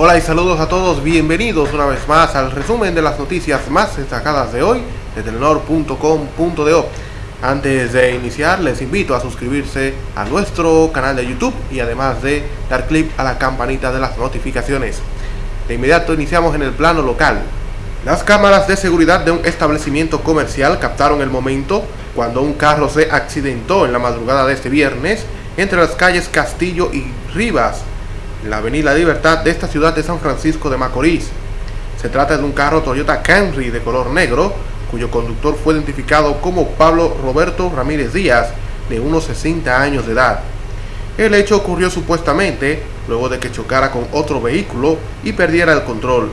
Hola y saludos a todos, bienvenidos una vez más al resumen de las noticias más destacadas de hoy de Telenor.com.do. Antes de iniciar les invito a suscribirse a nuestro canal de YouTube y además de dar clic a la campanita de las notificaciones. De inmediato iniciamos en el plano local. Las cámaras de seguridad de un establecimiento comercial captaron el momento cuando un carro se accidentó en la madrugada de este viernes entre las calles Castillo y Rivas la avenida Libertad de esta ciudad de San Francisco de Macorís. Se trata de un carro Toyota Camry de color negro, cuyo conductor fue identificado como Pablo Roberto Ramírez Díaz, de unos 60 años de edad. El hecho ocurrió supuestamente luego de que chocara con otro vehículo y perdiera el control.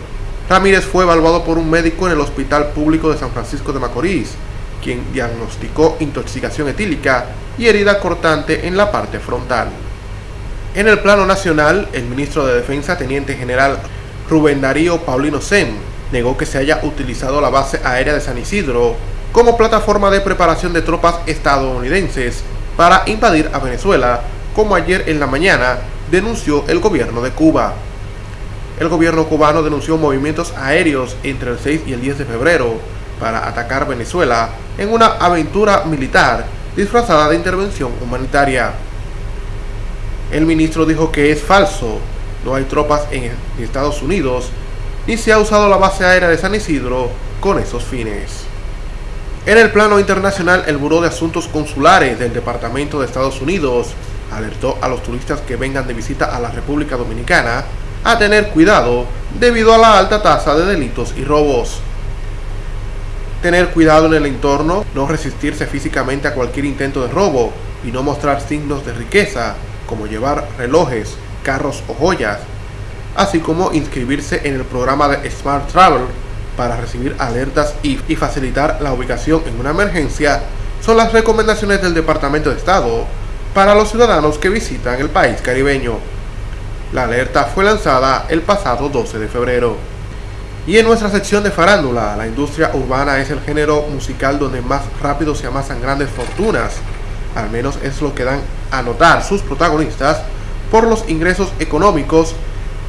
Ramírez fue evaluado por un médico en el Hospital Público de San Francisco de Macorís, quien diagnosticó intoxicación etílica y herida cortante en la parte frontal. En el plano nacional, el ministro de Defensa, Teniente General Rubén Darío Paulino Sem, negó que se haya utilizado la base aérea de San Isidro como plataforma de preparación de tropas estadounidenses para invadir a Venezuela, como ayer en la mañana denunció el gobierno de Cuba. El gobierno cubano denunció movimientos aéreos entre el 6 y el 10 de febrero para atacar Venezuela en una aventura militar disfrazada de intervención humanitaria. El ministro dijo que es falso, no hay tropas en Estados Unidos, ni se ha usado la base aérea de San Isidro con esos fines. En el plano internacional, el Buró de Asuntos Consulares del Departamento de Estados Unidos alertó a los turistas que vengan de visita a la República Dominicana a tener cuidado debido a la alta tasa de delitos y robos. Tener cuidado en el entorno, no resistirse físicamente a cualquier intento de robo y no mostrar signos de riqueza como llevar relojes, carros o joyas, así como inscribirse en el programa de Smart Travel para recibir alertas y, facilitar la ubicación en una emergencia, son las recomendaciones del Departamento de Estado para los ciudadanos que visitan el país caribeño. La alerta fue lanzada el pasado 12 de febrero. Y en nuestra sección de farándula, la industria urbana es el género musical donde más rápido se amasan grandes fortunas al menos es lo que dan a notar sus protagonistas, por los ingresos económicos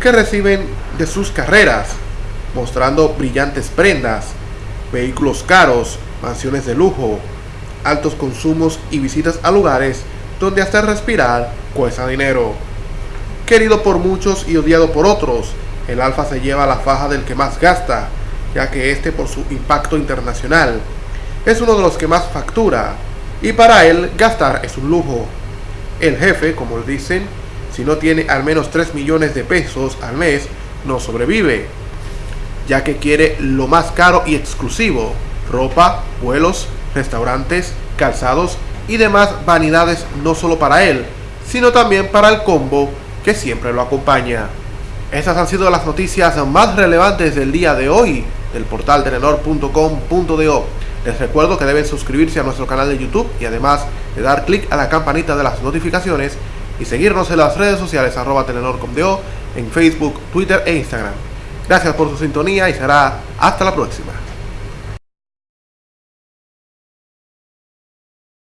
que reciben de sus carreras, mostrando brillantes prendas, vehículos caros, mansiones de lujo, altos consumos y visitas a lugares donde hasta respirar cuesta dinero. Querido por muchos y odiado por otros, el Alfa se lleva la faja del que más gasta, ya que este por su impacto internacional es uno de los que más factura, y para él gastar es un lujo. El jefe, como dicen, si no tiene al menos 3 millones de pesos al mes, no sobrevive, ya que quiere lo más caro y exclusivo, ropa, vuelos, restaurantes, calzados y demás vanidades no solo para él, sino también para el combo que siempre lo acompaña. Estas han sido las noticias más relevantes del día de hoy del portal telenor.com.do. Les recuerdo que deben suscribirse a nuestro canal de YouTube y además de dar clic a la campanita de las notificaciones y seguirnos en las redes sociales arroba telenor.com.do en Facebook, Twitter e Instagram. Gracias por su sintonía y será hasta la próxima.